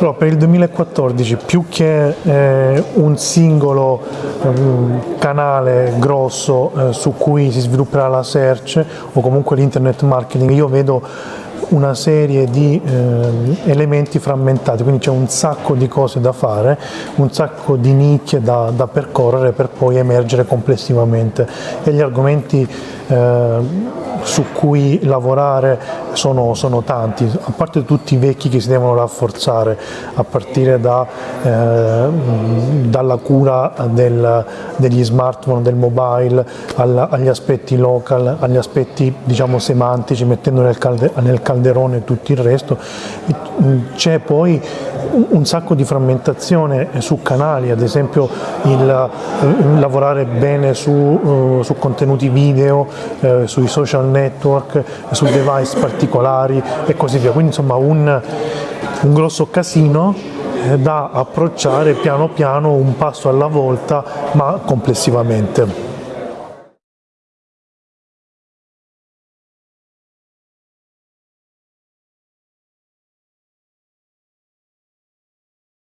Allora, per il 2014 più che eh, un singolo eh, canale grosso eh, su cui si svilupperà la search o comunque l'internet marketing, io vedo una serie di eh, elementi frammentati, quindi c'è un sacco di cose da fare, un sacco di nicchie da, da percorrere per poi emergere complessivamente. E gli argomenti eh, su cui lavorare sono, sono, tanti, a parte tutti i vecchi che si devono rafforzare, a partire da, eh, dalla cura del, degli smartphone, del mobile, alla, agli aspetti local, agli aspetti diciamo, semantici, mettendo nel, calde, nel calderone tutto il resto. C'è poi un sacco di frammentazione su canali, ad esempio il, lavorare bene su, uh, su contenuti video, uh, sui social network, su device particolari e così via, quindi insomma un, un grosso casino eh, da approcciare piano piano, un passo alla volta, ma complessivamente.